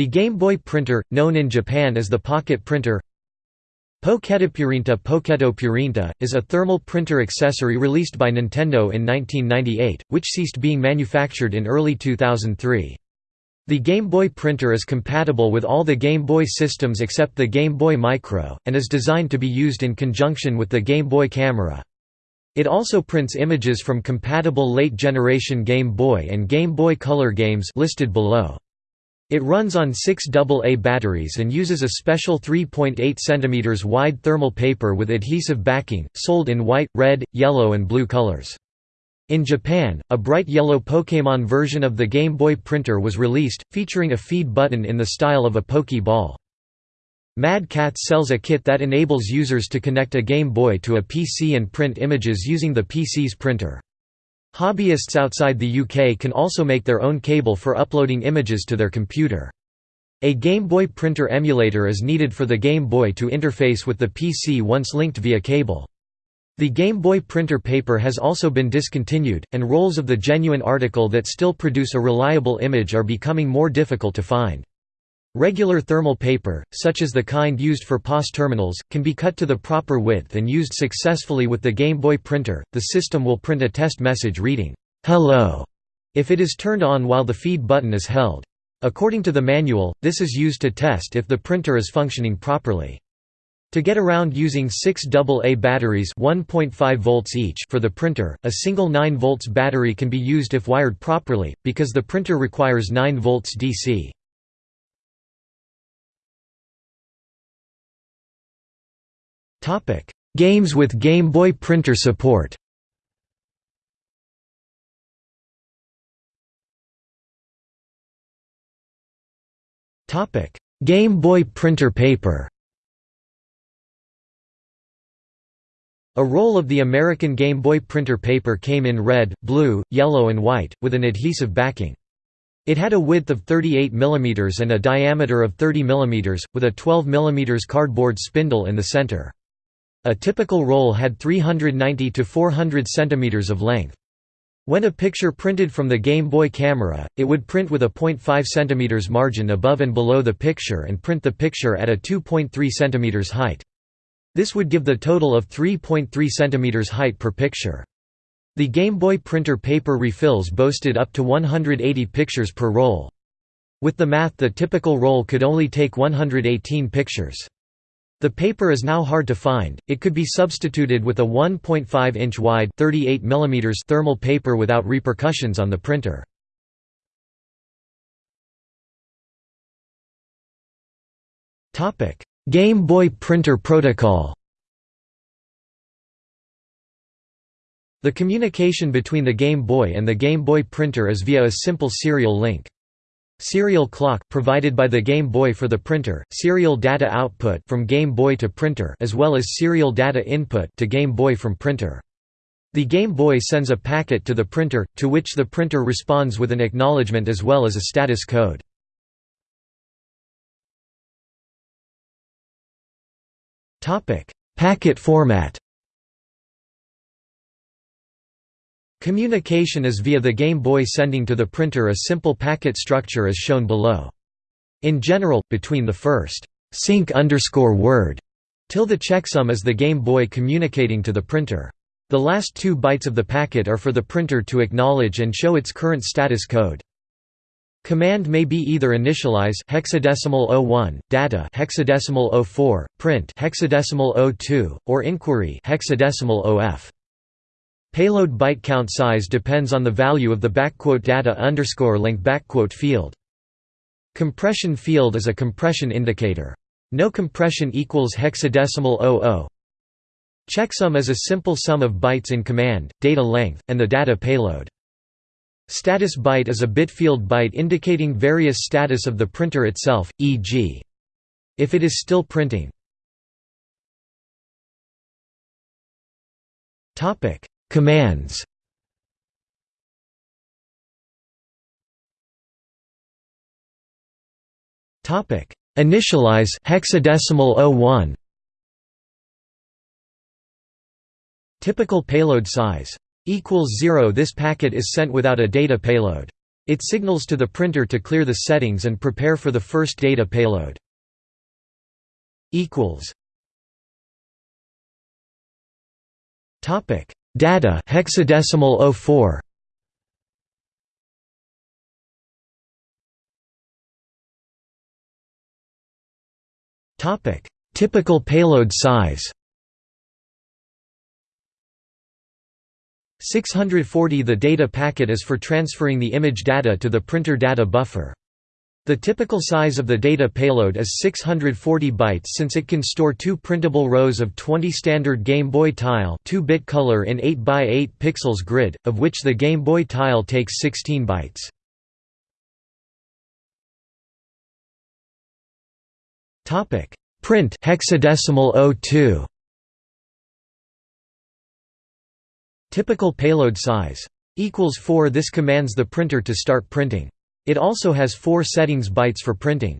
The Game Boy printer, known in Japan as the pocket printer Poketopurinta Poketopurinta, is a thermal printer accessory released by Nintendo in 1998, which ceased being manufactured in early 2003. The Game Boy printer is compatible with all the Game Boy systems except the Game Boy Micro, and is designed to be used in conjunction with the Game Boy camera. It also prints images from compatible late-generation Game Boy and Game Boy Color games listed below. It runs on six AA batteries and uses a special 3.8 cm wide thermal paper with adhesive backing, sold in white, red, yellow and blue colors. In Japan, a bright yellow Pokémon version of the Game Boy printer was released, featuring a feed button in the style of a Pokeball. Mad Catz sells a kit that enables users to connect a Game Boy to a PC and print images using the PC's printer. Hobbyists outside the UK can also make their own cable for uploading images to their computer. A Game Boy printer emulator is needed for the Game Boy to interface with the PC once linked via cable. The Game Boy printer paper has also been discontinued, and rolls of the genuine article that still produce a reliable image are becoming more difficult to find. Regular thermal paper, such as the kind used for POS terminals, can be cut to the proper width and used successfully with the Game Boy printer. The system will print a test message reading, Hello, if it is turned on while the feed button is held. According to the manual, this is used to test if the printer is functioning properly. To get around using six AA batteries 1.5 volts each for the printer, a single 9 volts battery can be used if wired properly, because the printer requires 9 volts DC. Topic: Games with Game Boy printer support. Topic: Game Boy printer paper. A roll of the American Game Boy printer paper came in red, blue, yellow and white, with an adhesive backing. It had a width of 38 mm and a diameter of 30 mm, with a 12 mm cardboard spindle in the center. A typical roll had 390 to 400 cm of length. When a picture printed from the Game Boy camera, it would print with a 0.5 cm margin above and below the picture and print the picture at a 2.3 cm height. This would give the total of 3.3 cm height per picture. The Game Boy printer paper refills boasted up to 180 pictures per roll. With the math the typical roll could only take 118 pictures. The paper is now hard to find, it could be substituted with a 1.5-inch wide 38 mm thermal paper without repercussions on the printer. Game Boy printer protocol The communication between the Game Boy and the Game Boy printer is via a simple serial link. Serial clock provided by the Game Boy for the printer, serial data output from Game Boy to printer as well as serial data input to Game Boy from printer. The Game Boy sends a packet to the printer, to which the printer responds with an acknowledgement as well as a status code. Packet format Communication is via the Game Boy sending to the printer a simple packet structure as shown below. In general, between the first sync underscore word till the checksum is the Game Boy communicating to the printer. The last two bytes of the packet are for the printer to acknowledge and show its current status code. Command may be either initialize hexadecimal 01, data hexadecimal 04, print hexadecimal 02, or inquiry hexadecimal OF. Payload byte count size depends on the value of the data underscore length field. Compression field is a compression indicator. No compression equals hexadecimal 00. Checksum is a simple sum of bytes in command, data length, and the data payload. Status byte is a bit field byte indicating various status of the printer itself, e.g. if it is still printing. Commands Topic: Initialize hexadecimal 01. Typical payload size equals 0 This packet is sent without a data payload. It signals to the printer to clear the settings and prepare for the first data payload. equals Topic: Data hexadecimal 04. Topic: Typical payload size. 640 The data packet is for transferring the image data to the printer data buffer. The typical size of the data payload is 640 bytes since it can store two printable rows of 20 standard Game Boy tile 2-bit color in 8 by 8 pixels grid, of which the Game Boy tile takes 16 bytes. Topic: Print hexadecimal 02. Typical payload size equals 4 This commands the printer to start printing. It also has 4 settings bytes for printing.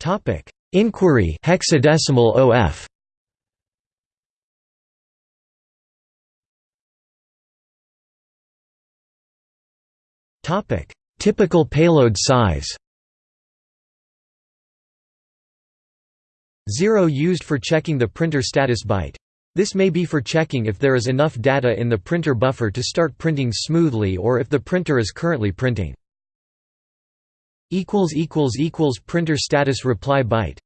Topic: Inquiry hexadecimal OF. Topic: Typical payload size. 0 used for checking the printer status byte. This may be for checking if there is enough data in the printer buffer to start printing smoothly or if the printer is currently printing. Printer status reply byte